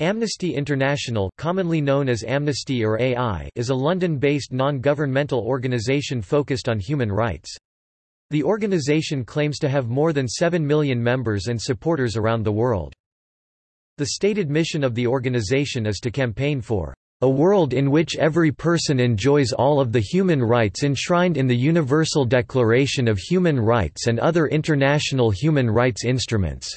Amnesty International commonly known as Amnesty or AI is a London-based non-governmental organisation focused on human rights. The organisation claims to have more than 7 million members and supporters around the world. The stated mission of the organisation is to campaign for a world in which every person enjoys all of the human rights enshrined in the Universal Declaration of Human Rights and other international human rights instruments.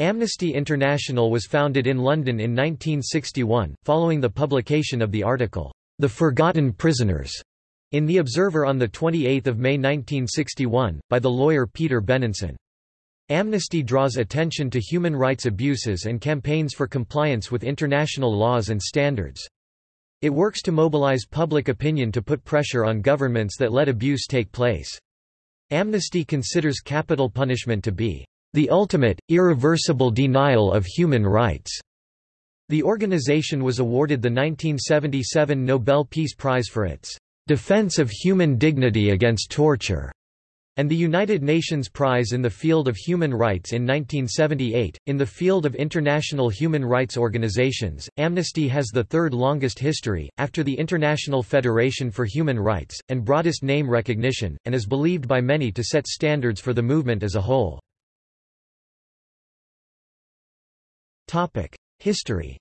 Amnesty International was founded in London in 1961, following the publication of the article, The Forgotten Prisoners, in The Observer on 28 May 1961, by the lawyer Peter Benenson. Amnesty draws attention to human rights abuses and campaigns for compliance with international laws and standards. It works to mobilize public opinion to put pressure on governments that let abuse take place. Amnesty considers capital punishment to be the ultimate, irreversible denial of human rights. The organization was awarded the 1977 Nobel Peace Prize for its defense of human dignity against torture and the United Nations Prize in the field of human rights in 1978. In the field of international human rights organizations, Amnesty has the third longest history, after the International Federation for Human Rights, and broadest name recognition, and is believed by many to set standards for the movement as a whole. History.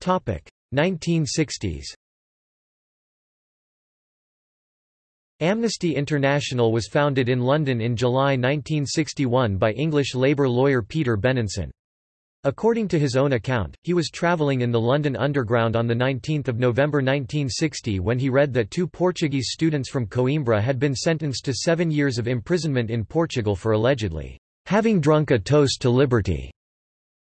Topic: 1960s Amnesty International was founded in London in July 1961 by English labour lawyer Peter Benenson. According to his own account, he was travelling in the London Underground on 19 November 1960 when he read that two Portuguese students from Coimbra had been sentenced to seven years of imprisonment in Portugal for allegedly having drunk a toast to liberty.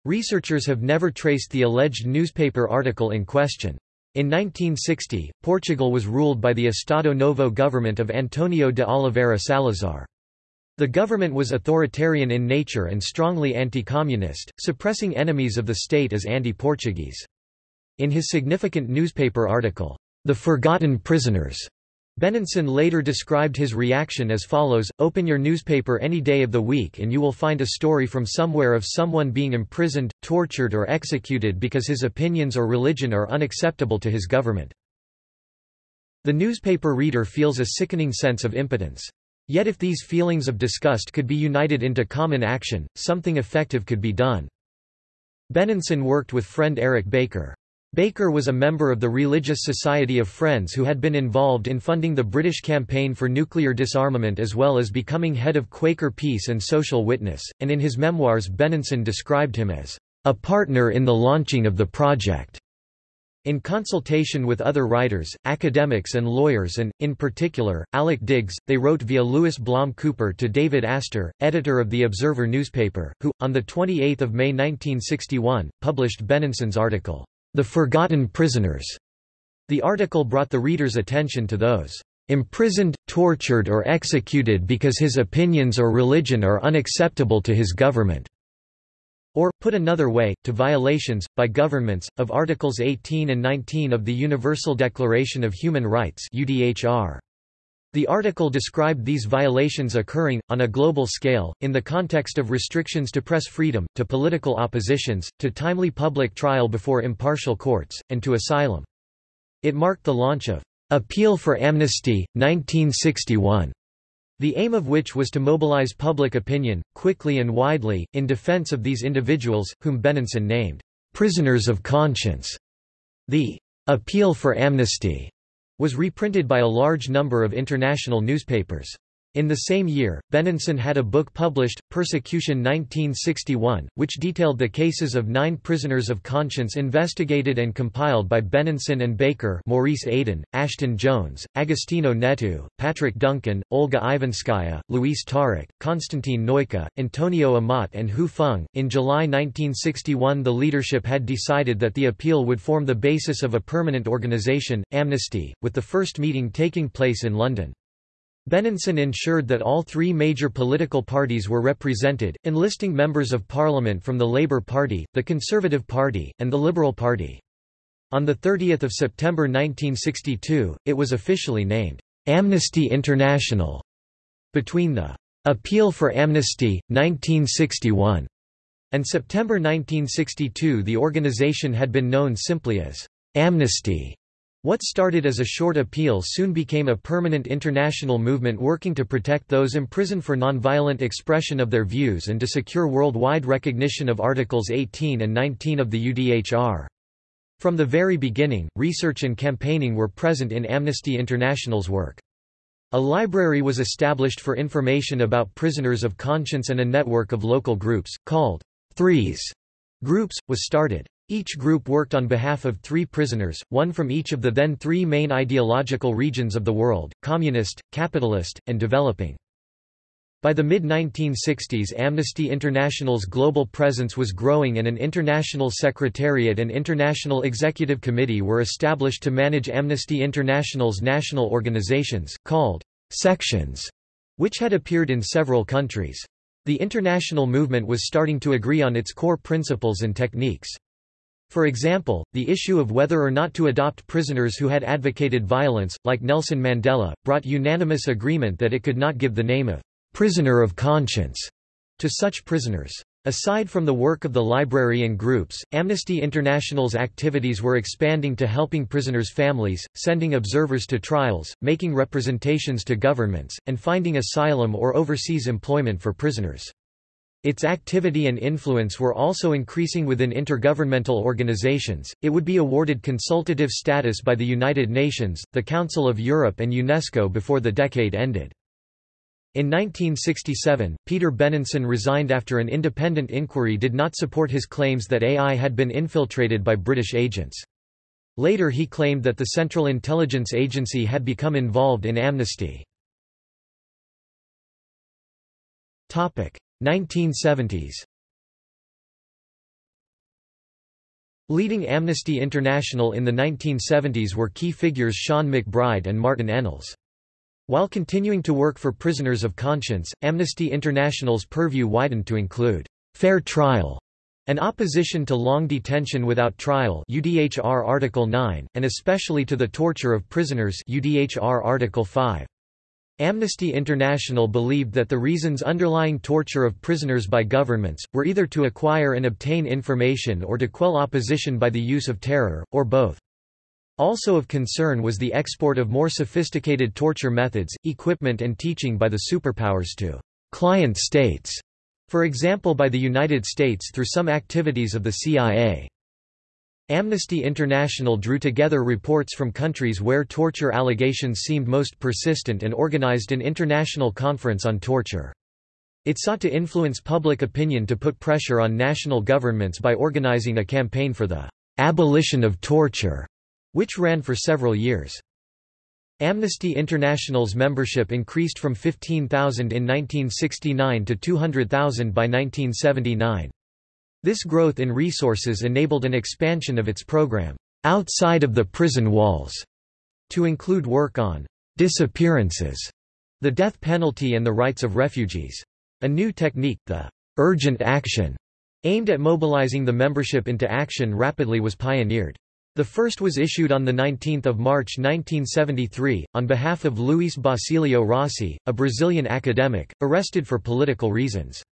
Researchers have never traced the alleged newspaper article in question. In 1960, Portugal was ruled by the Estado Novo government of Antonio de Oliveira Salazar. The government was authoritarian in nature and strongly anti-communist, suppressing enemies of the state as anti-Portuguese. In his significant newspaper article, The Forgotten Prisoners, Benenson later described his reaction as follows, open your newspaper any day of the week and you will find a story from somewhere of someone being imprisoned, tortured or executed because his opinions or religion are unacceptable to his government. The newspaper reader feels a sickening sense of impotence. Yet if these feelings of disgust could be united into common action, something effective could be done. Benenson worked with friend Eric Baker. Baker was a member of the Religious Society of Friends who had been involved in funding the British campaign for nuclear disarmament as well as becoming head of Quaker Peace and Social Witness, and in his memoirs Benenson described him as a partner in the launching of the project. In consultation with other writers, academics and lawyers and, in particular, Alec Diggs, they wrote via Louis Blom Cooper to David Astor, editor of the Observer newspaper, who, on 28 May 1961, published Benenson's article, the Forgotten Prisoners. The article brought the reader's attention to those imprisoned, tortured or executed because his opinions or religion are unacceptable to his government. Or, put another way, to violations, by governments, of Articles 18 and 19 of the Universal Declaration of Human Rights UDHR. The article described these violations occurring, on a global scale, in the context of restrictions to press freedom, to political oppositions, to timely public trial before impartial courts, and to asylum. It marked the launch of Appeal for Amnesty, 1961, the aim of which was to mobilize public opinion, quickly and widely, in defense of these individuals, whom Benenson named prisoners of conscience. The Appeal for Amnesty was reprinted by a large number of international newspapers. In the same year, Benenson had a book published, Persecution 1961, which detailed the cases of nine prisoners of conscience investigated and compiled by Benenson and Baker Maurice Aden, Ashton Jones, Agostinho Neto, Patrick Duncan, Olga Ivinskaya, Luis Taruc, Constantin Noica, Antonio Amat and Hu Feng. In July 1961 the leadership had decided that the appeal would form the basis of a permanent organization, Amnesty, with the first meeting taking place in London. Benenson ensured that all three major political parties were represented, enlisting members of parliament from the Labour Party, the Conservative Party, and the Liberal Party. On 30 September 1962, it was officially named, Amnesty International. Between the Appeal for Amnesty, 1961, and September 1962 the organization had been known simply as Amnesty. What started as a short appeal soon became a permanent international movement working to protect those imprisoned for nonviolent expression of their views and to secure worldwide recognition of Articles 18 and 19 of the UDHR. From the very beginning, research and campaigning were present in Amnesty International's work. A library was established for information about prisoners of conscience and a network of local groups, called Threes groups, was started. Each group worked on behalf of three prisoners, one from each of the then three main ideological regions of the world, communist, capitalist, and developing. By the mid-1960s Amnesty International's global presence was growing and an international secretariat and international executive committee were established to manage Amnesty International's national organizations, called sections, which had appeared in several countries. The international movement was starting to agree on its core principles and techniques. For example, the issue of whether or not to adopt prisoners who had advocated violence, like Nelson Mandela, brought unanimous agreement that it could not give the name of prisoner of conscience to such prisoners. Aside from the work of the library and groups, Amnesty International's activities were expanding to helping prisoners' families, sending observers to trials, making representations to governments, and finding asylum or overseas employment for prisoners. Its activity and influence were also increasing within intergovernmental organizations. It would be awarded consultative status by the United Nations, the Council of Europe, and UNESCO before the decade ended. In 1967, Peter Benenson resigned after an independent inquiry did not support his claims that AI had been infiltrated by British agents. Later he claimed that the Central Intelligence Agency had become involved in amnesty. 1970s Leading Amnesty International in the 1970s were key figures Seán MacBride and Martin Ennals. While continuing to work for prisoners of conscience, Amnesty International's purview widened to include fair trial and opposition to long detention without trial UDHR Article 9, and especially to the torture of prisoners UDHR Article 5. Amnesty International believed that the reasons underlying torture of prisoners by governments, were either to acquire and obtain information or to quell opposition by the use of terror, or both. Also of concern was the export of more sophisticated torture methods, equipment and teaching by the superpowers to client states, for example by the United States through some activities of the CIA. Amnesty International drew together reports from countries where torture allegations seemed most persistent and organized an international conference on torture. It sought to influence public opinion to put pressure on national governments by organizing a campaign for the abolition of torture, which ran for several years. Amnesty International's membership increased from 15,000 in 1969 to 200,000 by 1979. This growth in resources enabled an expansion of its program, outside of the prison walls, to include work on disappearances, the death penalty and the rights of refugees. A new technique, the urgent action, aimed at mobilizing the membership into action rapidly was pioneered. The first was issued on 19 March 1973, on behalf of Luis Basilio Rossi, a Brazilian academic, arrested for political reasons.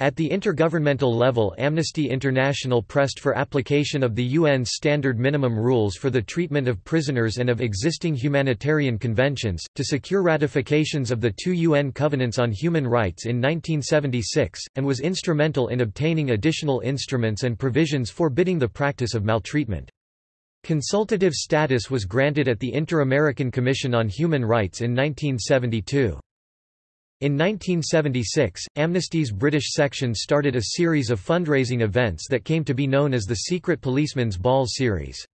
At the intergovernmental level Amnesty International pressed for application of the UN's standard minimum rules for the treatment of prisoners and of existing humanitarian conventions, to secure ratifications of the two UN covenants on human rights in 1976, and was instrumental in obtaining additional instruments and provisions forbidding the practice of maltreatment. Consultative status was granted at the Inter-American Commission on Human Rights in 1972. In 1976, Amnesty's British section started a series of fundraising events that came to be known as the Secret Policeman's Ball series.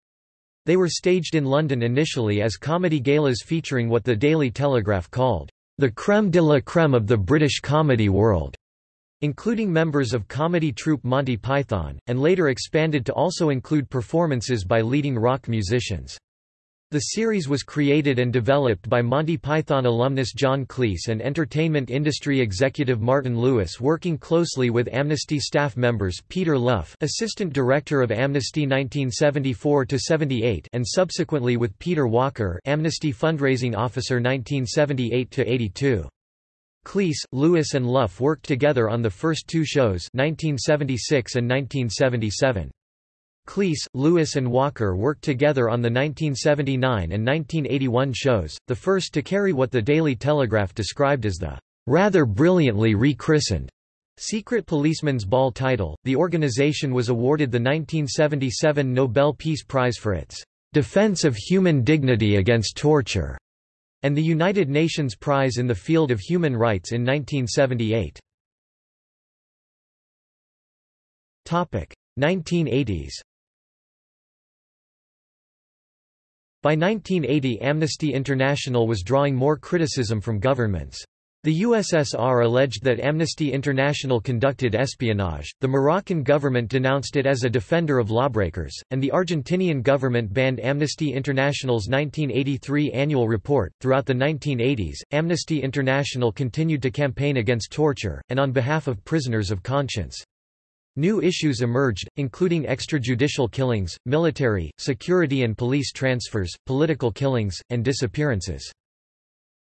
They were staged in London initially as comedy galas featuring what the Daily Telegraph called, the creme de la creme of the British comedy world, including members of comedy troupe Monty Python, and later expanded to also include performances by leading rock musicians. The series was created and developed by Monty Python alumnus John Cleese and entertainment industry executive Martin Lewis working closely with Amnesty staff members Peter Luff assistant director of Amnesty 1974–78 and subsequently with Peter Walker Amnesty fundraising officer 1978–82. Cleese, Lewis and Luff worked together on the first two shows 1976 and 1977. Cleese, Lewis and Walker worked together on the 1979 and 1981 shows, the first to carry what the Daily Telegraph described as the rather brilliantly rechristened Secret Policeman's Ball title. The organization was awarded the 1977 Nobel Peace Prize for its defense of human dignity against torture and the United Nations Prize in the field of human rights in 1978. Topic: 1980s. By 1980 Amnesty International was drawing more criticism from governments. The USSR alleged that Amnesty International conducted espionage, the Moroccan government denounced it as a defender of lawbreakers, and the Argentinian government banned Amnesty International's 1983 annual report. Throughout the 1980s, Amnesty International continued to campaign against torture, and on behalf of prisoners of conscience. New issues emerged, including extrajudicial killings, military, security and police transfers, political killings, and disappearances.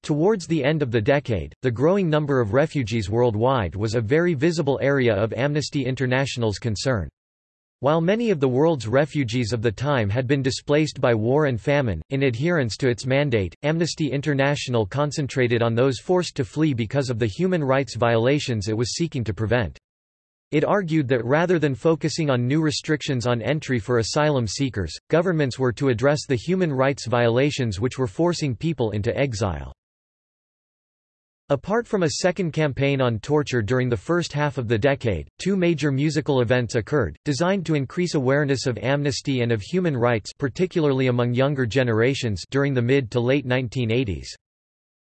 Towards the end of the decade, the growing number of refugees worldwide was a very visible area of Amnesty International's concern. While many of the world's refugees of the time had been displaced by war and famine, in adherence to its mandate, Amnesty International concentrated on those forced to flee because of the human rights violations it was seeking to prevent. It argued that rather than focusing on new restrictions on entry for asylum seekers, governments were to address the human rights violations which were forcing people into exile. Apart from a second campaign on torture during the first half of the decade, two major musical events occurred, designed to increase awareness of amnesty and of human rights particularly among younger generations during the mid to late 1980s.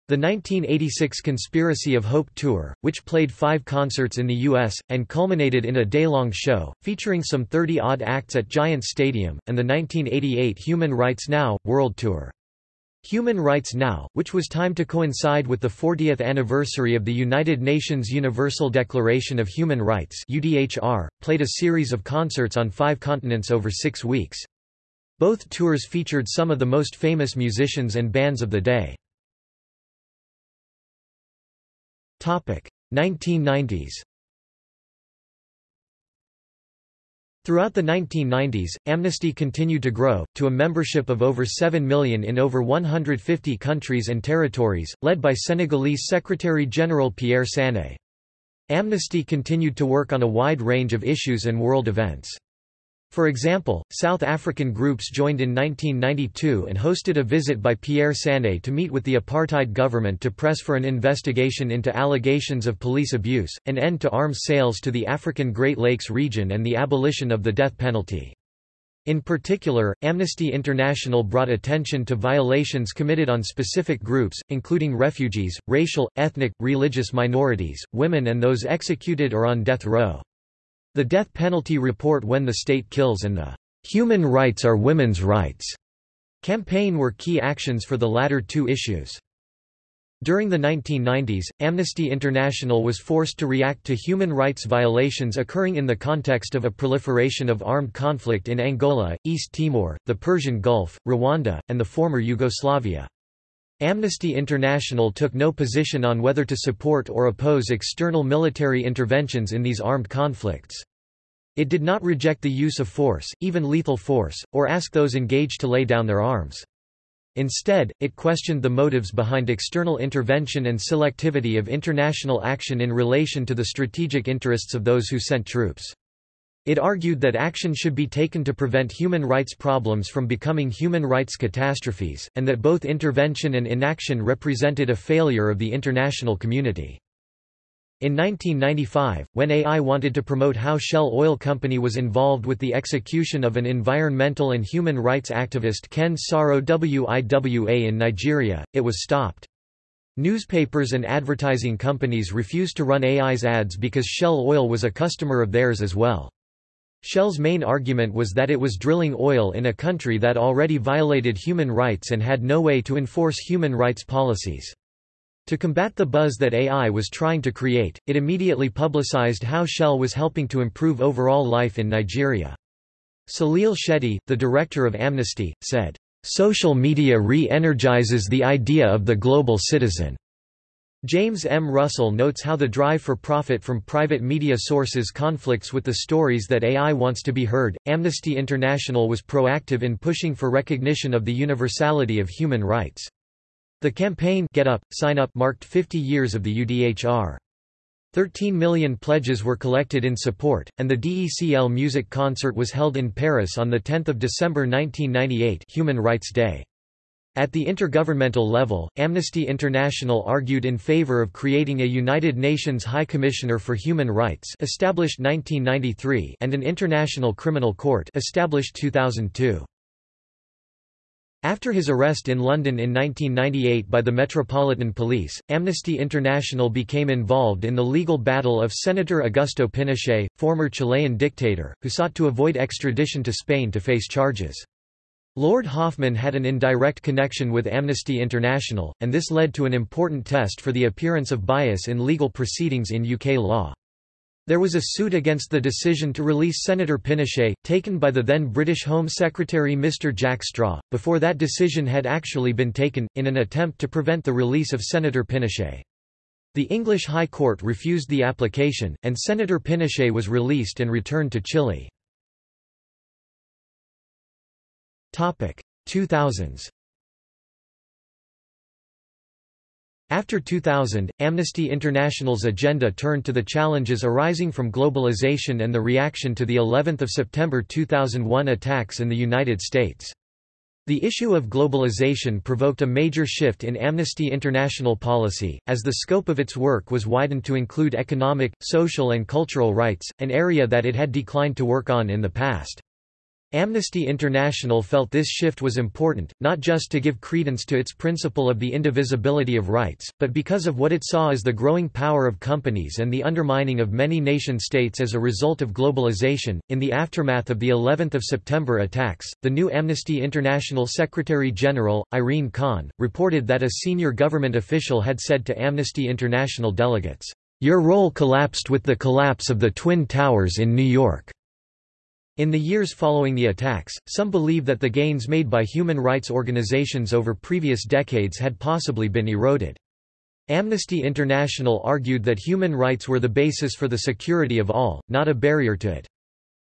The 1986 Conspiracy of Hope Tour, which played five concerts in the U.S., and culminated in a day-long show, featuring some 30-odd acts at Giants Stadium, and the 1988 Human Rights Now! World Tour. Human Rights Now!, which was timed to coincide with the 40th anniversary of the United Nations Universal Declaration of Human Rights UDHR, played a series of concerts on five continents over six weeks. Both tours featured some of the most famous musicians and bands of the day. 1990s Throughout the 1990s, Amnesty continued to grow, to a membership of over 7 million in over 150 countries and territories, led by Senegalese Secretary-General Pierre Sané. Amnesty continued to work on a wide range of issues and world events. For example, South African groups joined in 1992 and hosted a visit by Pierre Sané to meet with the apartheid government to press for an investigation into allegations of police abuse, an end to arms sales to the African Great Lakes region and the abolition of the death penalty. In particular, Amnesty International brought attention to violations committed on specific groups, including refugees, racial, ethnic, religious minorities, women and those executed or on death row. The death penalty report When the State Kills and the Human Rights Are Women's Rights campaign were key actions for the latter two issues. During the 1990s, Amnesty International was forced to react to human rights violations occurring in the context of a proliferation of armed conflict in Angola, East Timor, the Persian Gulf, Rwanda, and the former Yugoslavia. Amnesty International took no position on whether to support or oppose external military interventions in these armed conflicts. It did not reject the use of force, even lethal force, or ask those engaged to lay down their arms. Instead, it questioned the motives behind external intervention and selectivity of international action in relation to the strategic interests of those who sent troops. It argued that action should be taken to prevent human rights problems from becoming human rights catastrophes, and that both intervention and inaction represented a failure of the international community. In 1995, when AI wanted to promote how Shell Oil Company was involved with the execution of an environmental and human rights activist Ken Saro Wiwa in Nigeria, it was stopped. Newspapers and advertising companies refused to run AI's ads because Shell Oil was a customer of theirs as well. Shell's main argument was that it was drilling oil in a country that already violated human rights and had no way to enforce human rights policies. To combat the buzz that AI was trying to create, it immediately publicized how Shell was helping to improve overall life in Nigeria. Salil Shetty, the director of Amnesty, said, "...social media re-energizes the idea of the global citizen." James M. Russell notes how the drive for profit from private media sources conflicts with the stories that AI wants to be heard. Amnesty International was proactive in pushing for recognition of the universality of human rights. The campaign Get Up, Sign Up marked 50 years of the UDHR. 13 million pledges were collected in support, and the DECL music concert was held in Paris on 10 December 1998 Human Rights Day. At the intergovernmental level, Amnesty International argued in favor of creating a United Nations High Commissioner for Human Rights established 1993 and an International Criminal Court established 2002. After his arrest in London in 1998 by the Metropolitan Police, Amnesty International became involved in the legal battle of Senator Augusto Pinochet, former Chilean dictator, who sought to avoid extradition to Spain to face charges. Lord Hoffmann had an indirect connection with Amnesty International, and this led to an important test for the appearance of bias in legal proceedings in UK law. There was a suit against the decision to release Senator Pinochet, taken by the then British Home Secretary Mr Jack Straw, before that decision had actually been taken, in an attempt to prevent the release of Senator Pinochet. The English High Court refused the application, and Senator Pinochet was released and returned to Chile. 2000s After 2000, Amnesty International's agenda turned to the challenges arising from globalization and the reaction to the 11th of September 2001 attacks in the United States. The issue of globalization provoked a major shift in Amnesty International policy, as the scope of its work was widened to include economic, social and cultural rights, an area that it had declined to work on in the past. Amnesty International felt this shift was important, not just to give credence to its principle of the indivisibility of rights, but because of what it saw as the growing power of companies and the undermining of many nation-states as a result of globalization. In the aftermath of the 11th of September attacks, the new Amnesty International Secretary General, Irene Khan, reported that a senior government official had said to Amnesty International delegates, Your role collapsed with the collapse of the Twin Towers in New York. In the years following the attacks, some believe that the gains made by human rights organizations over previous decades had possibly been eroded. Amnesty International argued that human rights were the basis for the security of all, not a barrier to it.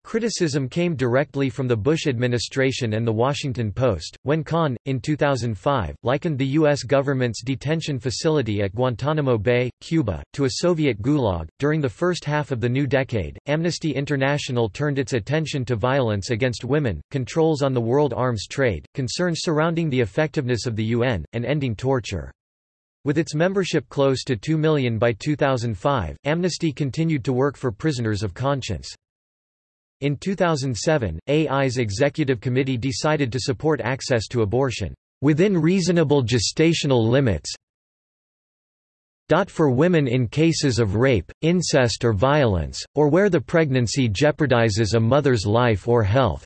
Criticism came directly from the Bush administration and The Washington Post, when Khan, in 2005, likened the U.S. government's detention facility at Guantanamo Bay, Cuba, to a Soviet gulag. During the first half of the new decade, Amnesty International turned its attention to violence against women, controls on the world arms trade, concerns surrounding the effectiveness of the UN, and ending torture. With its membership close to 2 million by 2005, Amnesty continued to work for prisoners of conscience. In 2007, AI's executive committee decided to support access to abortion, "...within reasonable gestational limits for women in cases of rape, incest or violence, or where the pregnancy jeopardizes a mother's life or health."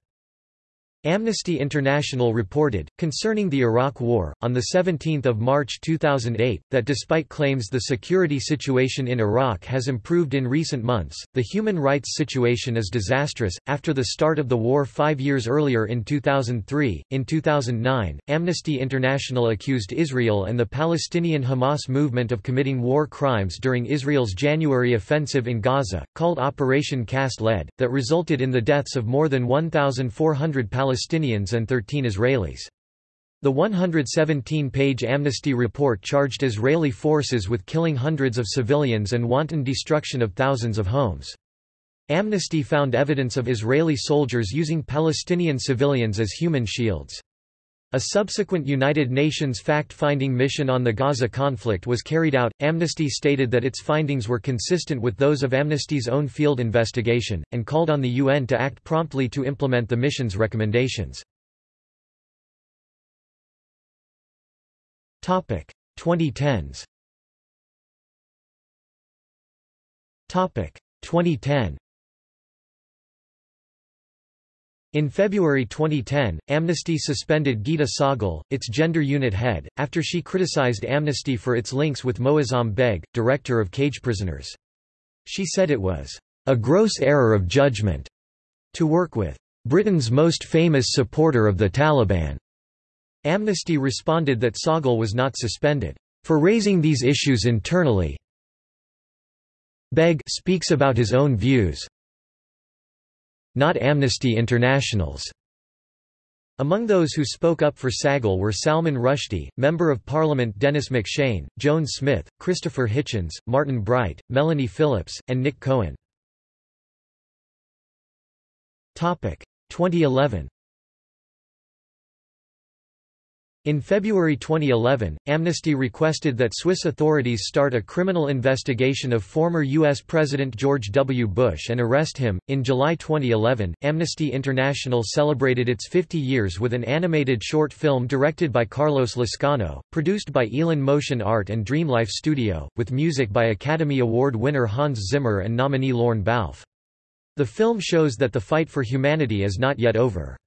Amnesty International reported, concerning the Iraq War, on 17 March 2008, that despite claims the security situation in Iraq has improved in recent months, the human rights situation is disastrous. After the start of the war five years earlier in 2003, in 2009, Amnesty International accused Israel and the Palestinian Hamas movement of committing war crimes during Israel's January offensive in Gaza, called Operation Cast Lead, that resulted in the deaths of more than 1,400 Palestinians Palestinians and 13 Israelis. The 117-page amnesty report charged Israeli forces with killing hundreds of civilians and wanton destruction of thousands of homes. Amnesty found evidence of Israeli soldiers using Palestinian civilians as human shields. A subsequent United Nations fact-finding mission on the Gaza conflict was carried out. Amnesty stated that its findings were consistent with those of Amnesty's own field investigation, and called on the UN to act promptly to implement the mission's recommendations. 2010s 2010 In February 2010, Amnesty suspended Gita Sahgal, its gender unit head, after she criticized Amnesty for its links with Moazzam Begg, director of cage prisoners. She said it was a gross error of judgment to work with Britain's most famous supporter of the Taliban. Amnesty responded that Sahgal was not suspended for raising these issues internally. Begg speaks about his own views, not Amnesty International's. Among those who spoke up for Sahgal were Salman Rushdie, Member of Parliament Denis MacShane, Joan Smith, Christopher Hitchens, Martin Bright, Melanie Phillips, and Nick Cohen. 2011 In February 2011, Amnesty requested that Swiss authorities start a criminal investigation of former U.S. President George W. Bush and arrest him. In July 2011, Amnesty International celebrated its 50 years with an animated short film directed by Carlos Lascano, produced by Elan Motion Art and Dreamlife Studio, with music by Academy Award winner Hans Zimmer and nominee Lorne Balfe. The film shows that the fight for humanity is not yet over.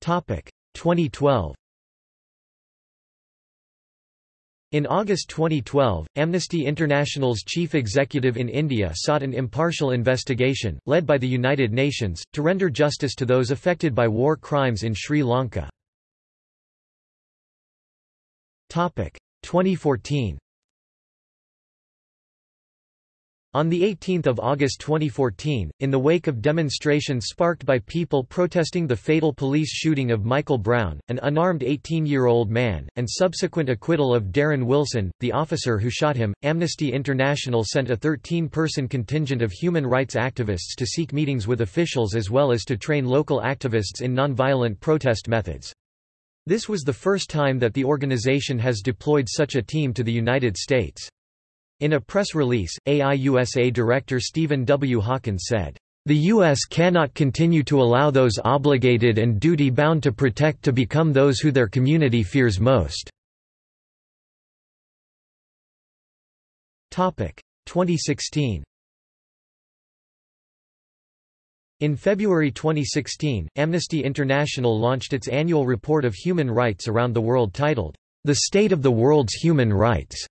2012 In August 2012, Amnesty International's chief executive in India sought an impartial investigation, led by the United Nations, to render justice to those affected by war crimes in Sri Lanka. 2014 On 18 August 2014, in the wake of demonstrations sparked by people protesting the fatal police shooting of Michael Brown, an unarmed 18-year-old man, and subsequent acquittal of Darren Wilson, the officer who shot him, Amnesty International sent a 13-person contingent of human rights activists to seek meetings with officials as well as to train local activists in nonviolent protest methods. This was the first time that the organization has deployed such a team to the United States. In a press release, AIUSA Director Stephen W. Hawkins said, "...the U.S. cannot continue to allow those obligated and duty-bound to protect to become those who their community fears most." 2016 In February 2016, Amnesty International launched its annual report of human rights around the world titled, The State of the World's Human Rights.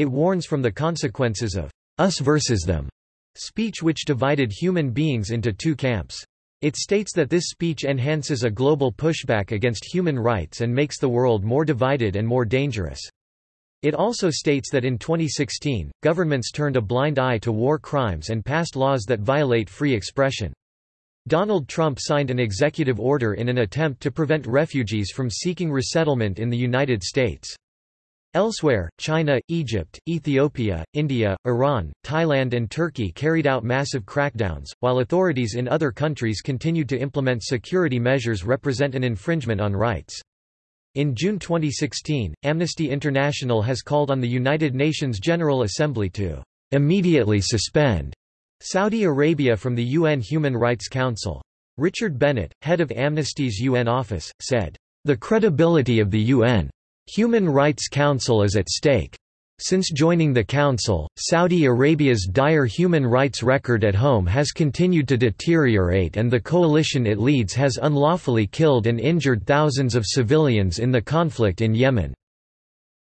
It warns from the consequences of us versus them speech which divided human beings into two camps. It states that this speech enhances a global pushback against human rights and makes the world more divided and more dangerous. It also states that in 2016, governments turned a blind eye to war crimes and passed laws that violate free expression. Donald Trump signed an executive order in an attempt to prevent refugees from seeking resettlement in the United States. Elsewhere, China, Egypt, Ethiopia, India, Iran, Thailand and Turkey carried out massive crackdowns, while authorities in other countries continued to implement security measures represent an infringement on rights. In June 2016, Amnesty International has called on the United Nations General Assembly to immediately suspend Saudi Arabia from the UN Human Rights Council. Richard Bennett, head of Amnesty's UN office, said, The credibility of the UN Human Rights Council is at stake. Since joining the Council, Saudi Arabia's dire human rights record at home has continued to deteriorate and the coalition it leads has unlawfully killed and injured thousands of civilians in the conflict in Yemen.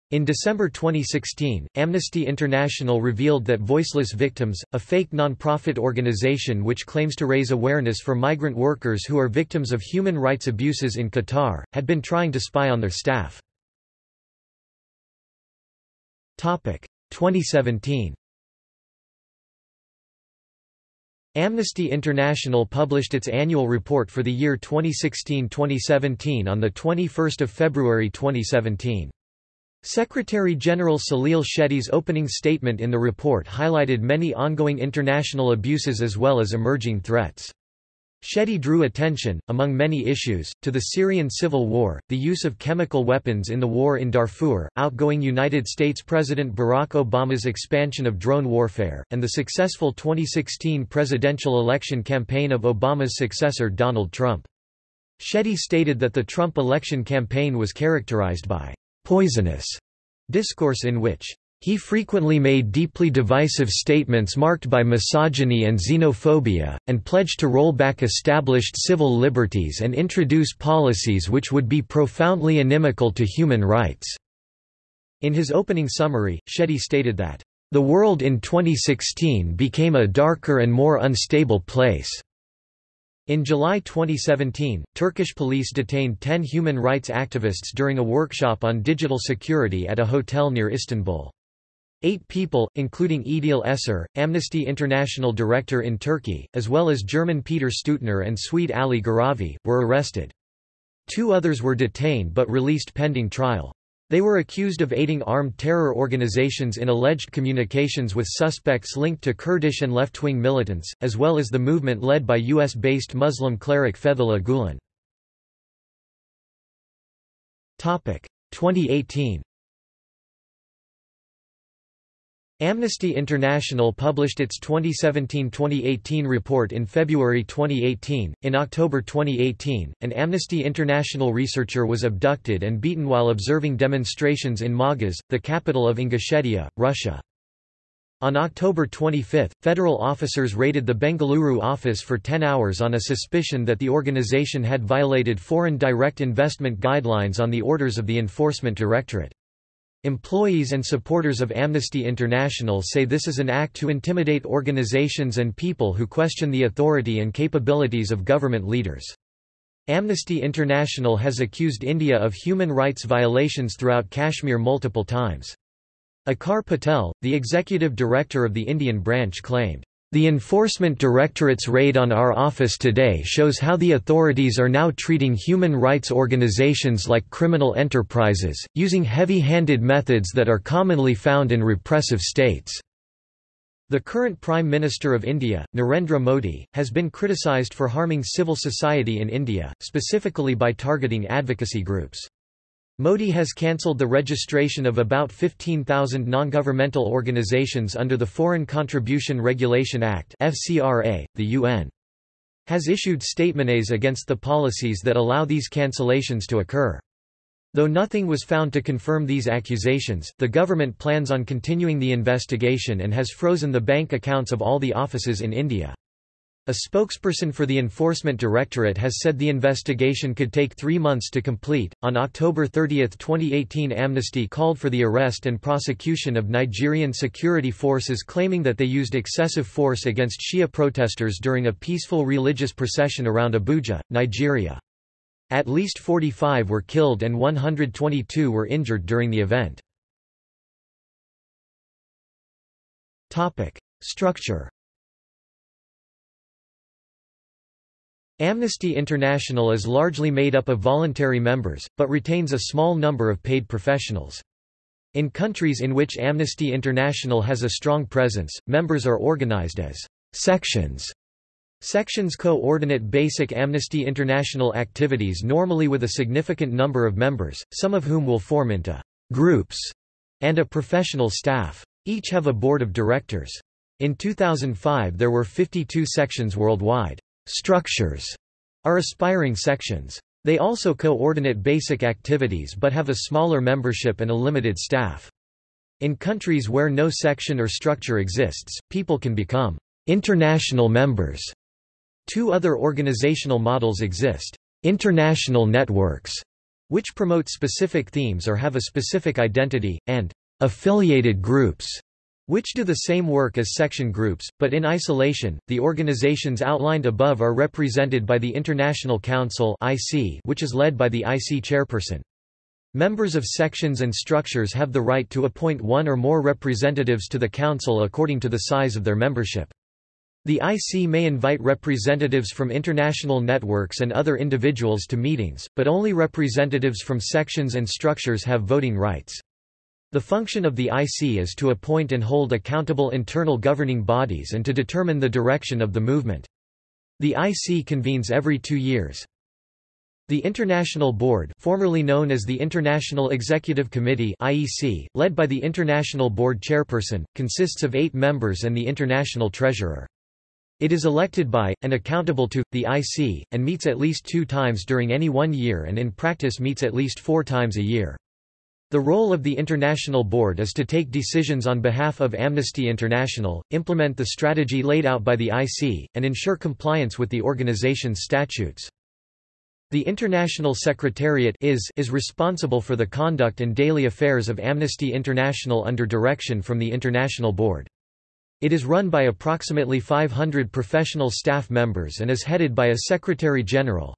In December 2016, Amnesty International revealed that Voiceless Victims, a fake non-profit organization which claims to raise awareness for migrant workers who are victims of human rights abuses in Qatar, had been trying to spy on their staff. 2017 Amnesty International published its annual report for the year 2016-2017 on 21 February 2017. Secretary-General Salil Shetty's opening statement in the report highlighted many ongoing international abuses as well as emerging threats. Shetty drew attention, among many issues, to the Syrian civil war, the use of chemical weapons in the war in Darfur, outgoing United States President Barack Obama's expansion of drone warfare, and the successful 2016 presidential election campaign of Obama's successor Donald Trump. Shetty stated that the Trump election campaign was characterized by poisonous discourse in which he frequently made deeply divisive statements marked by misogyny and xenophobia, and pledged to roll back established civil liberties and introduce policies which would be profoundly inimical to human rights." In his opening summary, Shetty stated that, "...the world in 2016 became a darker and more unstable place." In July 2017, Turkish police detained 10 human rights activists during a workshop on digital security at a hotel near Istanbul. Eight people, including Idil Eser, Amnesty International director in Turkey, as well as German Peter Steudtner and Swede Ali Gharavi, were arrested. Two others were detained but released pending trial. They were accused of aiding armed terror organizations in alleged communications with suspects linked to Kurdish and left-wing militants, as well as the movement led by U.S.-based Muslim cleric Fethullah Gulen. 2018 Amnesty International published its 2017-2018 report in February 2018. In October 2018, an Amnesty International researcher was abducted and beaten while observing demonstrations in Magas, the capital of Ingushetia, Russia. On October 25, federal officers raided the Bengaluru office for 10 hours on a suspicion that the organization had violated foreign direct investment guidelines on the orders of the Enforcement Directorate. Employees and supporters of Amnesty International say this is an act to intimidate organizations and people who question the authority and capabilities of government leaders. Amnesty International has accused India of human rights violations throughout Kashmir multiple times. Aakar Patel, the executive director of the Indian branch claimed, the Enforcement Directorate's raid on our office today shows how the authorities are now treating human rights organizations like criminal enterprises, using heavy-handed methods that are commonly found in repressive states. The current Prime Minister of India, Narendra Modi, has been criticised for harming civil society in India, specifically by targeting advocacy groups. Modi has cancelled the registration of about 15,000 non-governmental organizations under the Foreign Contribution Regulation Act. .The UN has issued statements against the policies that allow these cancellations to occur. Though nothing was found to confirm these accusations, the government plans on continuing the investigation and has frozen the bank accounts of all the offices in India. A spokesperson for the Enforcement Directorate has said the investigation could take three months to complete. On October 30, 2018, Amnesty called for the arrest and prosecution of Nigerian security forces claiming that they used excessive force against Shia protesters during a peaceful religious procession around Abuja, Nigeria. At least 45 were killed and 122 were injured during the event. Structure Amnesty International is largely made up of voluntary members, but retains a small number of paid professionals. In countries in which Amnesty International has a strong presence, members are organized as sections. Sections coordinate basic Amnesty International activities normally with a significant number of members, some of whom will form into groups, and a professional staff. Each have a board of directors. In 2005 there were 52 sections worldwide. Structures are aspiring sections. They also coordinate basic activities but have a smaller membership and a limited staff. In countries where no section or structure exists, people can become international members. Two other organizational models exist. International networks, which promote specific themes or have a specific identity, and affiliated groups, which do the same work as section groups, but in isolation. The organizations outlined above are represented by the International Council (IC), which is led by the IC chairperson. Members of sections and structures have the right to appoint one or more representatives to the council according to the size of their membership. The IC may invite representatives from international networks and other individuals to meetings, but only representatives from sections and structures have voting rights. The function of the IC is to appoint and hold accountable internal governing bodies and to determine the direction of the movement. The IC convenes every two years. The International Board formerly known as the International Executive Committee IEC, led by the International Board Chairperson, consists of eight members and the International Treasurer. It is elected by, and accountable to, the IC, and meets at least two times during any one year and in practice meets at least four times a year. The role of the International Board is to take decisions on behalf of Amnesty International, implement the strategy laid out by the IC, and ensure compliance with the organization's statutes. The International Secretariat is, is responsible for the conduct and daily affairs of Amnesty International under direction from the International Board. It is run by approximately 500 professional staff members and is headed by a Secretary General.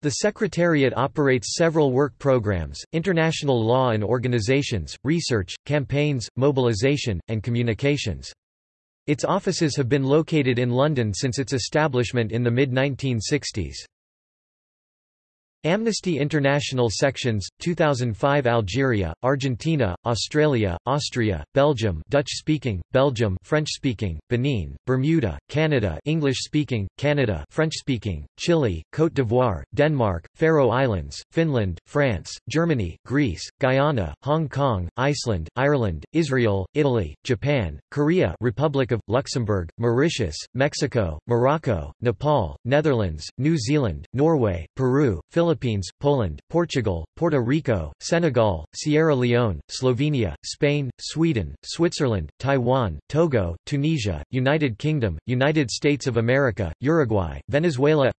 The Secretariat operates several work programs, international law and organizations, research, campaigns, mobilization, and communications. Its offices have been located in London since its establishment in the mid-1960s. Amnesty International Sections, 2005 Algeria, Argentina, Australia, Austria, Belgium Dutch-speaking, Belgium French-speaking, Benin, Bermuda, Canada English-speaking, Canada French-speaking, Chile, Côte d'Ivoire, Denmark, Faroe Islands, Finland, France, Germany, Greece, Guyana, Hong Kong, Iceland, Ireland, Israel, Italy, Japan, Korea Republic of, Luxembourg, Mauritius, Mexico, Morocco, Nepal, Netherlands, New Zealand, Norway, Peru, Philippines Philippines, Poland, Portugal, Puerto Rico, Senegal, Sierra Leone, Slovenia, Spain, Sweden, Switzerland, Taiwan, Togo, Tunisia, United Kingdom, United States of America, Uruguay, Venezuela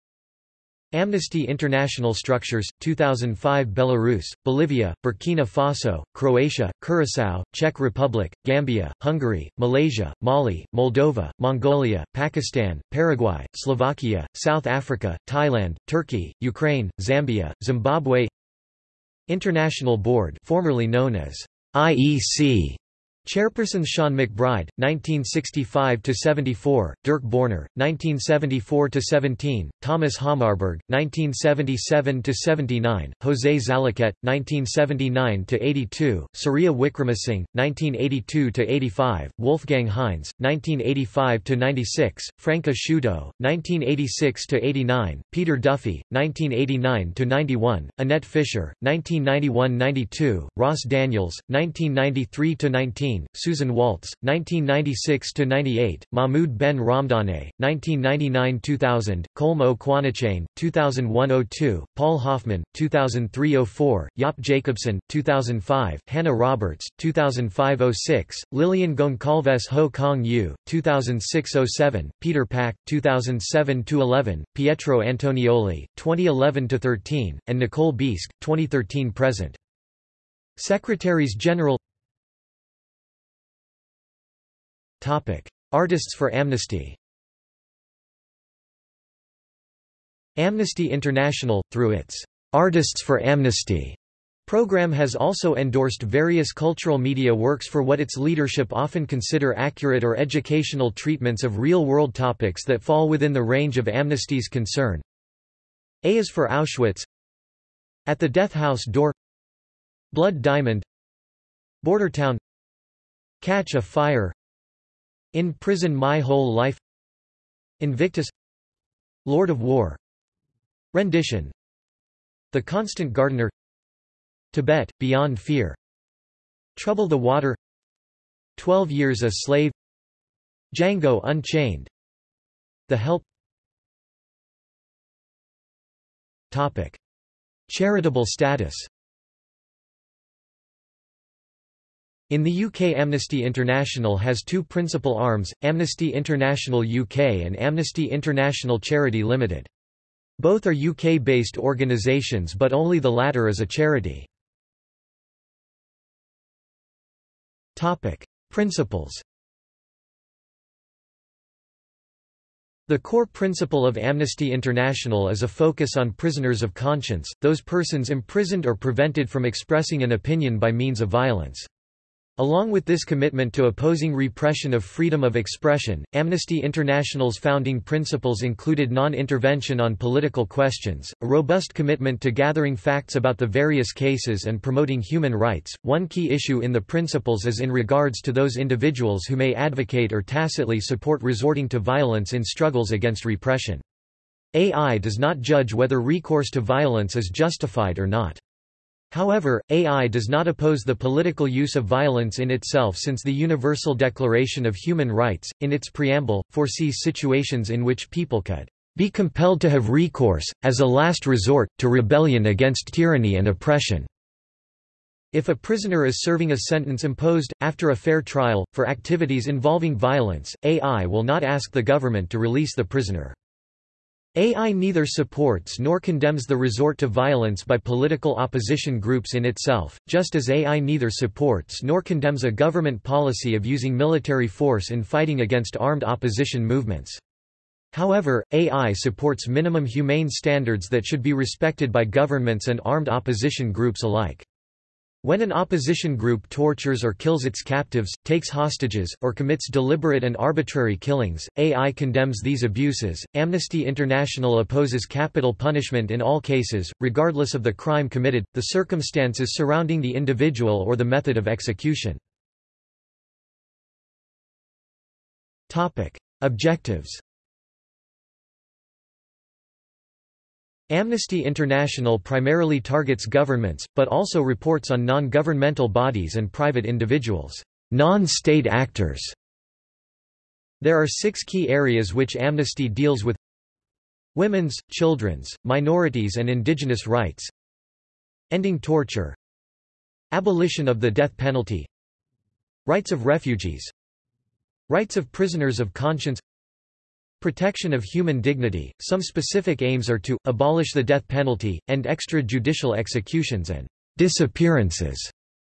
Amnesty International Structures, 2005 Belarus, Bolivia, Burkina Faso, Croatia, Curaçao, Czech Republic, Gambia, Hungary, Malaysia, Mali, Moldova, Mongolia, Pakistan, Paraguay, Slovakia, South Africa, Thailand, Turkey, Ukraine, Zambia, Zimbabwe. International Board formerly known as IEC Chairperson Seán MacBride, 1965–74, Dirk Borner, 1974–17, Thomas Hammarberg, 1977–79, José Zalaquett, 1979–82, Surya Wickramasinghe, 1982–85, Wolfgang Heinz, 1985–96, Franca Sciuto, 1986–89, Peter Duffy, 1989–91, Annette Fischer, 1991–92, Ross Daniels, 1993–19, Susan Waltz, 1996–98, Mahmoud Ben Ramdane, 1999–2000, Colm Ó Cuanacháin, 2001–02, Paul Hoffman, 2003–04, Jaap Jacobson, 2005, Hannah Roberts, 2005–06, Lilian Goncalves Ho Kong Yu, 2006–07, Peter Pack, 2007–11, Pietro Antonioli, 2011–13, and Nicole Bieske, 2013–present. Secretaries General Artists for Amnesty. Amnesty International, through its Artists for Amnesty program has also endorsed various cultural media works for what its leadership often consider accurate or educational treatments of real-world topics that fall within the range of Amnesty's concern. A is for Auschwitz. At the Death House Door. Blood Diamond. Bordertown. Catch a Fire in Prison My Whole Life Invictus Lord of War Rendition The Constant Gardener Tibet, Beyond Fear Trouble the Water Twelve Years a Slave Django Unchained The Help Topic. Charitable status In the UK Amnesty International has two principal arms, Amnesty International UK and Amnesty International Charity Limited. Both are UK-based organisations but only the latter is a charity. Principles The core principle of Amnesty International is a focus on prisoners of conscience, those persons imprisoned or prevented from expressing an opinion by means of violence. Along with this commitment to opposing repression of freedom of expression, Amnesty International's founding principles included non-intervention on political questions, a robust commitment to gathering facts about the various cases and promoting human rights. One key issue in the principles is in regards to those individuals who may advocate or tacitly support resorting to violence in struggles against repression. AI does not judge whether recourse to violence is justified or not. However, AI does not oppose the political use of violence in itself since the Universal Declaration of Human Rights, in its preamble, foresees situations in which people could be compelled to have recourse, as a last resort, to rebellion against tyranny and oppression. If a prisoner is serving a sentence imposed, after a fair trial, for activities involving violence, AI will not ask the government to release the prisoner. AI neither supports nor condemns the resort to violence by political opposition groups in itself, just as AI neither supports nor condemns a government policy of using military force in fighting against armed opposition movements. However, AI supports minimum humane standards that should be respected by governments and armed opposition groups alike. When an opposition group tortures or kills its captives, takes hostages, or commits deliberate and arbitrary killings, AI condemns these abuses. Amnesty International opposes capital punishment in all cases, regardless of the crime committed, the circumstances surrounding the individual or the method of execution. Topic: Objectives Amnesty International primarily targets governments, but also reports on non-governmental bodies and private individuals, non-state actors. There are six key areas which Amnesty deals with. Women's, children's, minorities and indigenous rights. Ending torture. Abolition of the death penalty. Rights of refugees. Rights of prisoners of conscience Protection of human dignity. Some specific aims are to abolish the death penalty, end extrajudicial executions and disappearances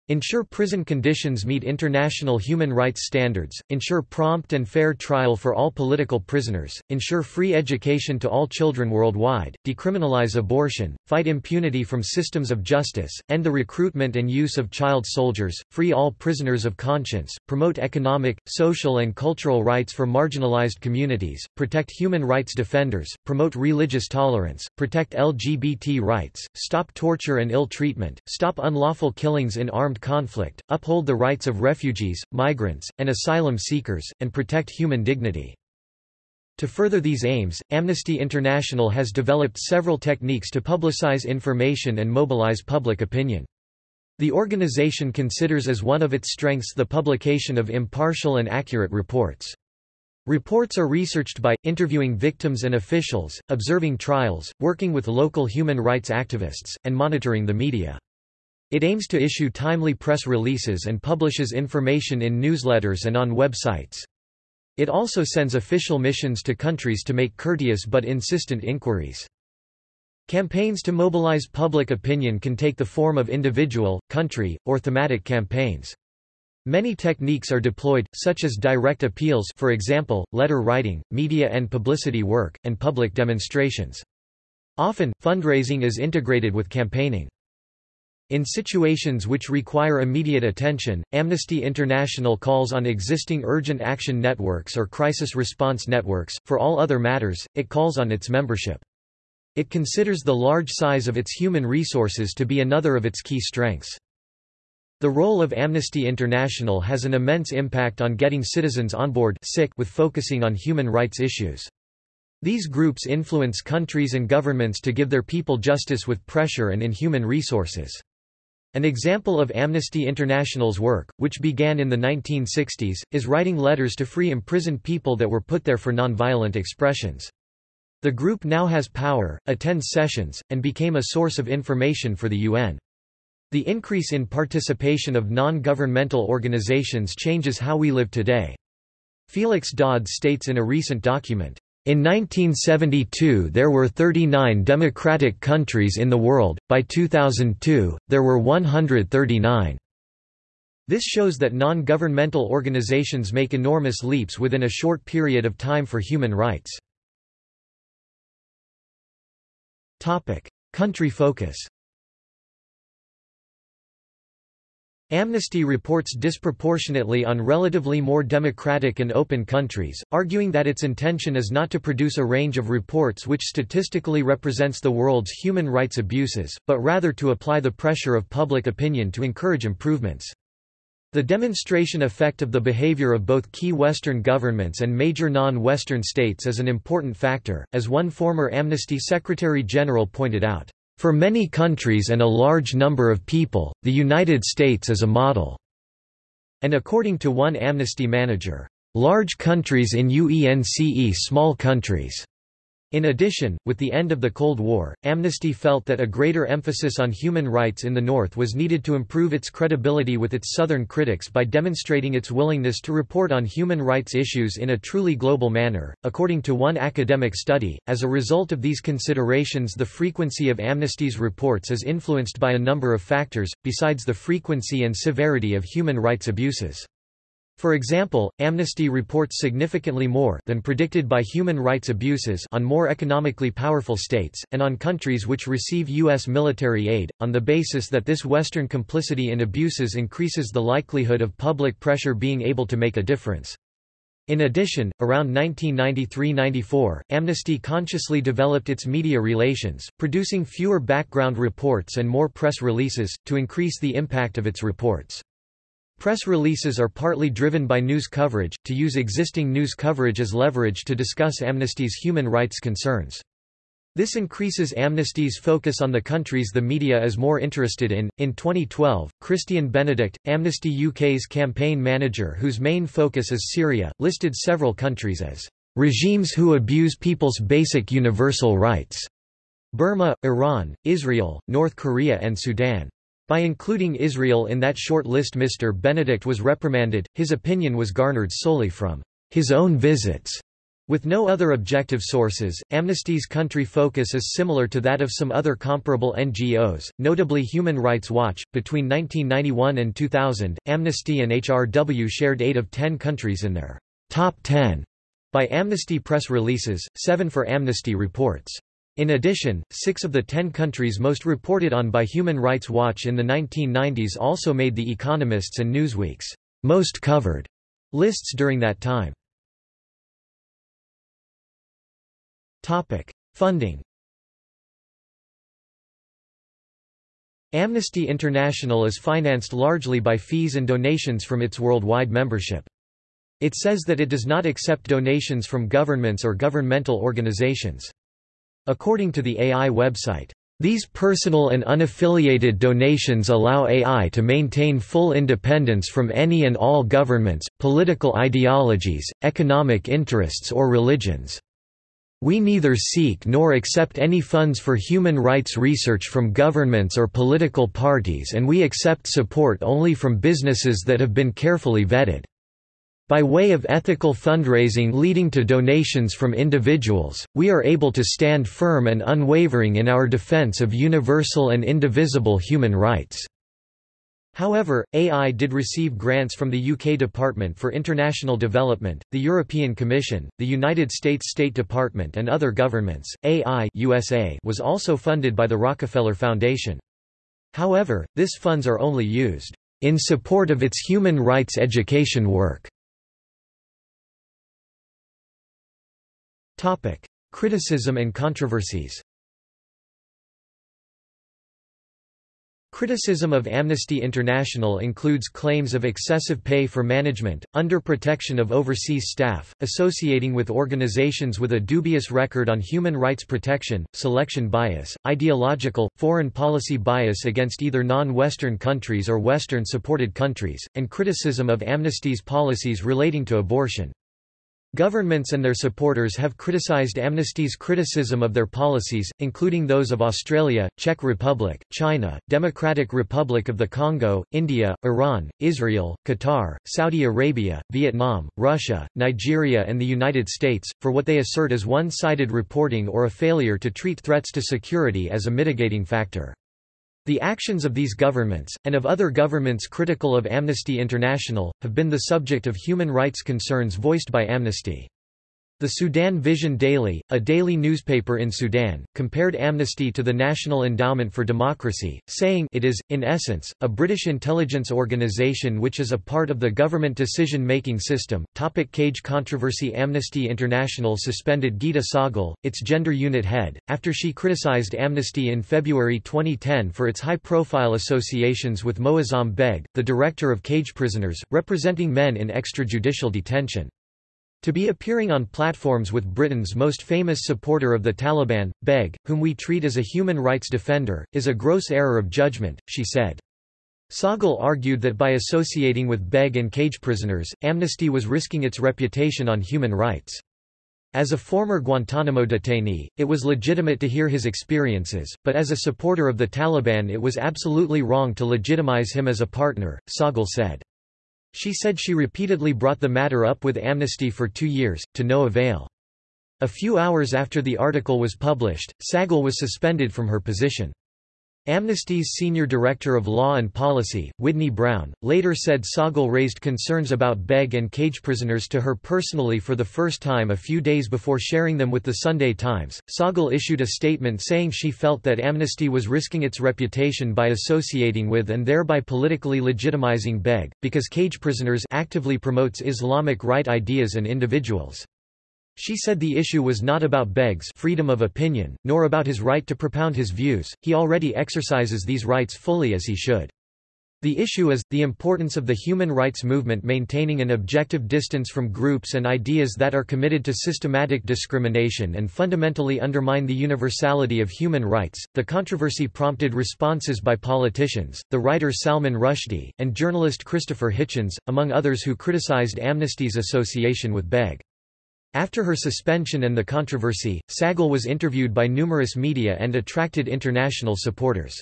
Ensure prison conditions meet international human rights standards, ensure prompt and fair trial for all political prisoners, ensure free education to all children worldwide, decriminalize abortion, fight impunity from systems of justice, end the recruitment and use of child soldiers, free all prisoners of conscience, promote economic, social and cultural rights for marginalized communities, protect human rights defenders, promote religious tolerance, protect LGBT rights, stop torture and ill treatment, stop unlawful killings in armed conflict, uphold the rights of refugees, migrants, and asylum seekers, and protect human dignity. To further these aims, Amnesty International has developed several techniques to publicize information and mobilize public opinion. The organization considers as one of its strengths the publication of impartial and accurate reports. Reports are researched by, interviewing victims and officials, observing trials, working with local human rights activists, and monitoring the media. It aims to issue timely press releases and publishes information in newsletters and on websites. It also sends official missions to countries to make courteous but insistent inquiries. Campaigns to mobilize public opinion can take the form of individual, country, or thematic campaigns. Many techniques are deployed, such as direct appeals for example, letter writing, media and publicity work, and public demonstrations. Often, fundraising is integrated with campaigning. In situations which require immediate attention, Amnesty International calls on existing urgent action networks or crisis response networks, for all other matters, it calls on its membership. It considers the large size of its human resources to be another of its key strengths. The role of Amnesty International has an immense impact on getting citizens on board sick with focusing on human rights issues. These groups influence countries and governments to give their people justice with pressure and in human resources. An example of Amnesty International's work, which began in the 1960s, is writing letters to free imprisoned people that were put there for nonviolent expressions. The group now has power, attends sessions, and became a source of information for the UN. The increase in participation of non-governmental organizations changes how we live today. Felix Dodds states in a recent document, in 1972 there were 39 democratic countries in the world, by 2002, there were 139. This shows that non-governmental organizations make enormous leaps within a short period of time for human rights. Country focus Amnesty reports disproportionately on relatively more democratic and open countries, arguing that its intention is not to produce a range of reports which statistically represents the world's human rights abuses, but rather to apply the pressure of public opinion to encourage improvements. The demonstration effect of the behavior of both key Western governments and major non-Western states is an important factor, as one former Amnesty Secretary General pointed out. For many countries and a large number of people, the United States is a model. And according to one Amnesty manager, large countries in UENCE small countries. In addition, with the end of the Cold War, Amnesty felt that a greater emphasis on human rights in the North was needed to improve its credibility with its Southern critics by demonstrating its willingness to report on human rights issues in a truly global manner. According to one academic study, as a result of these considerations, the frequency of Amnesty's reports is influenced by a number of factors, besides the frequency and severity of human rights abuses. For example, Amnesty reports significantly more than predicted by human rights abuses on more economically powerful states, and on countries which receive U.S. military aid, on the basis that this Western complicity in abuses increases the likelihood of public pressure being able to make a difference. In addition, around 1993–94, Amnesty consciously developed its media relations, producing fewer background reports and more press releases, to increase the impact of its reports. Press releases are partly driven by news coverage, to use existing news coverage as leverage to discuss Amnesty's human rights concerns. This increases Amnesty's focus on the countries the media is more interested in. In 2012, Kristyan Benedict, Amnesty UK's campaign manager whose main focus is Syria, listed several countries as regimes who abuse people's basic universal rights. Burma, Iran, Israel, North Korea and Sudan. By including Israel in that short list Mr. Benedict was reprimanded, his opinion was garnered solely from his own visits. With no other objective sources, Amnesty's country focus is similar to that of some other comparable NGOs, notably Human Rights Watch. Between 1991 and 2000, Amnesty and HRW shared 8 of 10 countries in their top 10 by Amnesty press releases, 7 for Amnesty reports. In addition, six of the ten countries most reported on by Human Rights Watch in the 1990s also made The Economist's and Newsweek's most covered lists during that time. Funding Amnesty International is financed largely by fees and donations from its worldwide membership. It says that it does not accept donations from governments or governmental organizations. According to the AI website, these personal and unaffiliated donations allow AI to maintain full independence from any and all governments, political ideologies, economic interests or religions. We neither seek nor accept any funds for human rights research from governments or political parties and we accept support only from businesses that have been carefully vetted. By way of ethical fundraising leading to donations from individuals, we are able to stand firm and unwavering in our defense of universal and indivisible human rights. However, AI did receive grants from the UK Department for International Development, the European Commission, the United States State Department and other governments. AI USA was also funded by the Rockefeller Foundation. However, this funds are only used in support of its human rights education work. Topic: Criticism and controversies. Criticism of Amnesty International includes claims of excessive pay for management, under protection of overseas staff, associating with organizations with a dubious record on human rights protection, selection bias, ideological, foreign policy bias against either non-Western countries or Western-supported countries, and criticism of Amnesty's policies relating to abortion. Governments and their supporters have criticized Amnesty's criticism of their policies, including those of Australia, Czech Republic, China, Democratic Republic of the Congo, India, Iran, Israel, Qatar, Saudi Arabia, Vietnam, Russia, Nigeria and the United States, for what they assert as one-sided reporting or a failure to treat threats to security as a mitigating factor. The actions of these governments, and of other governments critical of Amnesty International, have been the subject of human rights concerns voiced by Amnesty. The Sudan Vision Daily, a daily newspaper in Sudan, compared Amnesty to the National Endowment for Democracy, saying it is, in essence, a British intelligence organisation which is a part of the government decision-making system. Topic Cage controversy Amnesty International suspended Geeta Sahgal, its gender unit head, after she criticised Amnesty in February 2010 for its high-profile associations with Moazzam Begg, the director of cage prisoners, representing men in extrajudicial detention. To be appearing on platforms with Britain's most famous supporter of the Taliban, Begg, whom we treat as a human rights defender, is a gross error of judgment, she said. Sahgal argued that by associating with Begg and cage prisoners, Amnesty was risking its reputation on human rights. As a former Guantanamo detainee, it was legitimate to hear his experiences, but as a supporter of the Taliban it was absolutely wrong to legitimize him as a partner, Sahgal said. She said she repeatedly brought the matter up with Amnesty for two years, to no avail. A few hours after the article was published, Sahgal was suspended from her position. Amnesty's senior director of law and policy, Whitney Brown, later said Sahgal raised concerns about Begg and cage prisoners to her personally for the first time a few days before sharing them with the Sunday Times. Sahgal issued a statement saying she felt that Amnesty was risking its reputation by associating with and thereby politically legitimizing Begg, because cage prisoners actively promotes Islamic right ideas and individuals. She said the issue was not about Begg's freedom of opinion, nor about his right to propound his views, he already exercises these rights fully as he should. The issue is, the importance of the human rights movement maintaining an objective distance from groups and ideas that are committed to systematic discrimination and fundamentally undermine the universality of human rights. The controversy prompted responses by politicians, the writer Salman Rushdie, and journalist Christopher Hitchens, among others who criticized Amnesty's association with Begg. After her suspension and the controversy, Sahgal was interviewed by numerous media and attracted international supporters.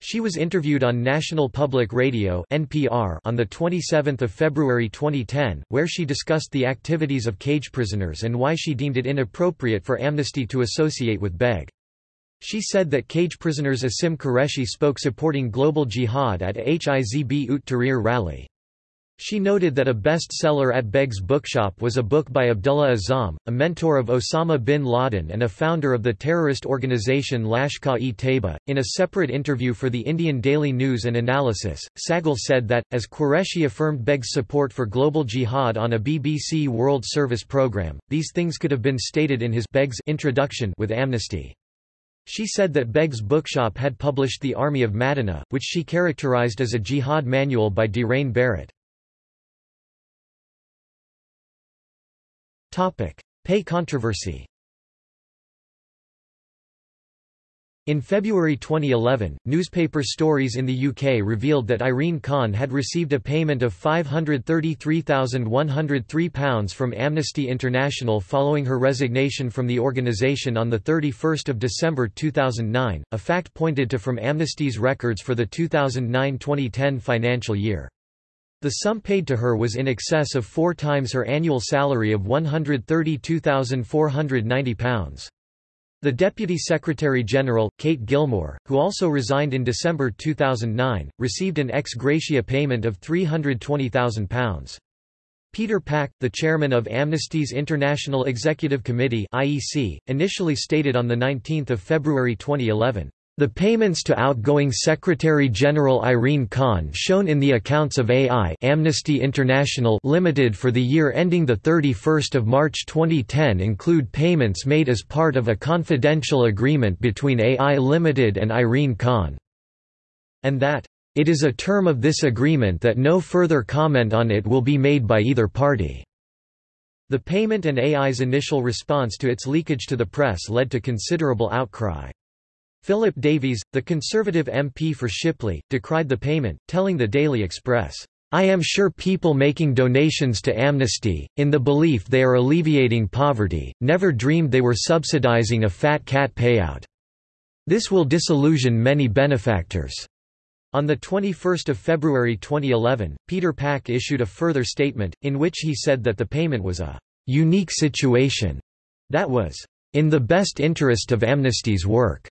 She was interviewed on National Public Radio (NPR) on the 27th of February 2010, where she discussed the activities of cage prisoners and why she deemed it inappropriate for Amnesty to associate with Begg. She said that cage prisoners Asim Qureshi spoke supporting global jihad at Hizb ut Tahrir rally. She noted that a bestseller at Begg's bookshop was a book by Abdullah Azzam, a mentor of Osama bin Laden and a founder of the terrorist organization Lashkar-e-Taiba. In a separate interview for the Indian Daily News and Analysis, Sahgal said that, as Qureshi affirmed Begg's support for global jihad on a BBC World Service programme, these things could have been stated in his Begg's introduction with Amnesty. She said that Begg's bookshop had published The Army of Madinah, which she characterized as a jihad manual by Dhiren Bharot. Topic: Pay controversy. In February 2011, newspaper stories in the UK revealed that Irene Khan had received a payment of £533,103 from Amnesty International following her resignation from the organisation on 31 December 2009, a fact pointed to from Amnesty's records for the 2009-2010 financial year. The sum paid to her was in excess of four times her annual salary of £132,490. The Deputy Secretary-General, Kate Gilmore, who also resigned in December 2009, received an ex gratia payment of £320,000. Peter Pack, the chairman of Amnesty's International Executive Committee (IEC), initially stated on the 19th of February 2011, the payments to outgoing Secretary-General Irene Khan shown in the accounts of AI Amnesty International Limited for the year ending 31 March 2010 include payments made as part of a confidential agreement between AI Limited and Irene Khan. And that, "...it is a term of this agreement that no further comment on it will be made by either party." The payment and AI's initial response to its leakage to the press led to considerable outcry. Philip Davies, the Conservative MP for Shipley, decried the payment, telling the Daily Express, I am sure people making donations to Amnesty, in the belief they are alleviating poverty, never dreamed they were subsidizing a fat cat payout. This will disillusion many benefactors. On 21 February 2011, Peter Pack issued a further statement, in which he said that the payment was a «unique situation» that was «in the best interest of Amnesty's work»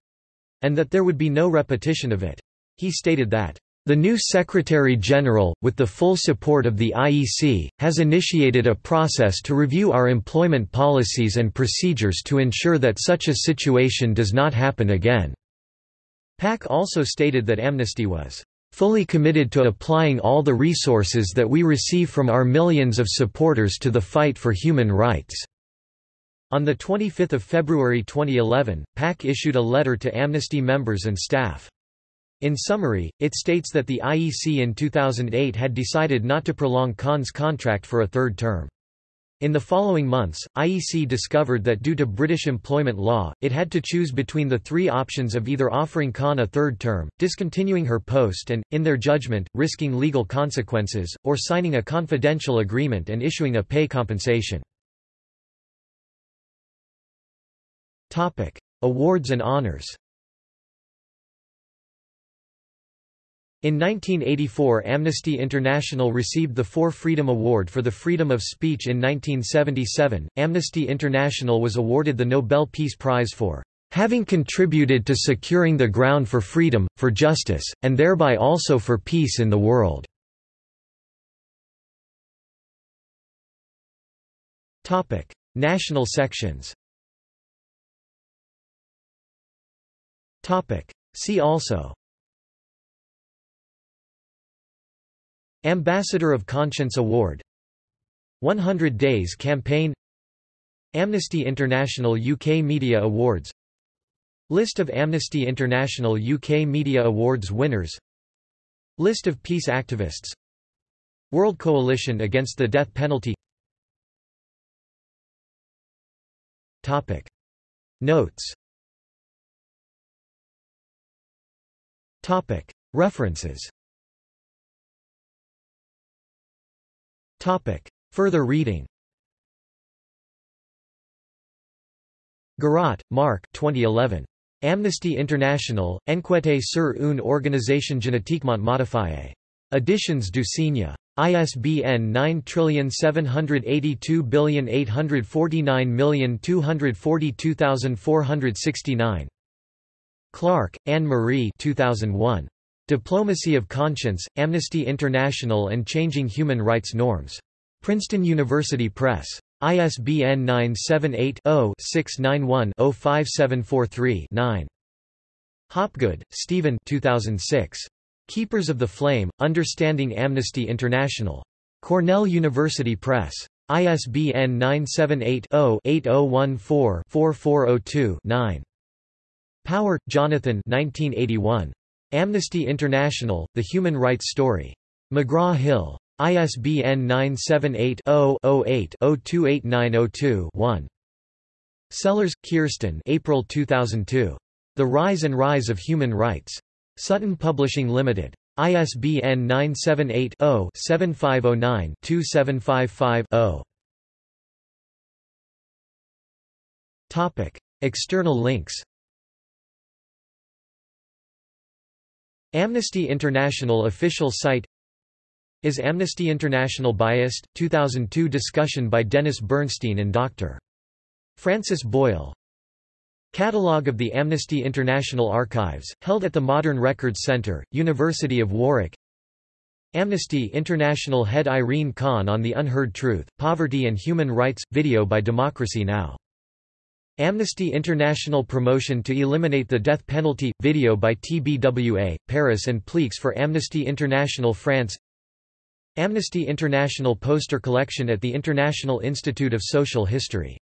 and that there would be no repetition of it. He stated that, "...the new Secretary-General, with the full support of the IEC, has initiated a process to review our employment policies and procedures to ensure that such a situation does not happen again." Pack also stated that Amnesty was fully committed to applying all the resources that we receive from our millions of supporters to the fight for human rights. On 25 February 2011, Pack issued a letter to Amnesty members and staff. In summary, it states that the IEC in 2008 had decided not to prolong Khan's contract for a third term. In the following months, IEC discovered that due to British employment law, it had to choose between the three options of either offering Khan a third term, discontinuing her post and, in their judgment, risking legal consequences, or signing a confidential agreement and issuing a pay compensation. Topic: Awards and honors. In 1984 Amnesty International received the For Freedom Award for the freedom of speech in 1977. Amnesty International was awarded the Nobel Peace Prize for having contributed to securing the ground for freedom, for justice, and thereby also for peace in the world." National sections See also. Ambassador of Conscience Award. 100 Days Campaign. Amnesty International UK Media Awards. List of Amnesty International UK Media Awards winners. List of peace activists. World Coalition Against the Death Penalty. Topic. Notes References. Further reading Garat, Marc 2011. Amnesty International, Enquête sur une organisation génétiquement modifiée. Editions du Cygne. ISBN 97882849242242469. Clark, Anne-Marie 2001. Diplomacy of Conscience, Amnesty International and Changing Human Rights Norms. Princeton University Press. ISBN 978-0-691-05743-9. Hopgood, Stephen 2006. Keepers of the Flame, Understanding Amnesty International. Cornell University Press. ISBN 978-0-8014-4402-9. Power, Jonathan 1981. Amnesty International, The Human Rights Story. McGraw-Hill. ISBN 978-0-08-028902-1. Sellers, Kirsten April 2002. The Rise and Rise of Human Rights. Sutton Publishing Limited. ISBN 978 0 7509 2755 0. External links Amnesty International official site Is Amnesty International biased? 2002 discussion by Dennis Bernstein and Dr. Francis Boyle. Catalogue of the Amnesty International Archives, held at the Modern Records Centre, University of Warwick Amnesty International head Irene Khan on the Unheard Truth, Poverty and Human Rights, video by Democracy Now! Amnesty International promotion to eliminate the death penalty, video by TBWA, Paris and Pleix for Amnesty International France. Amnesty International poster collection at the International Institute of Social History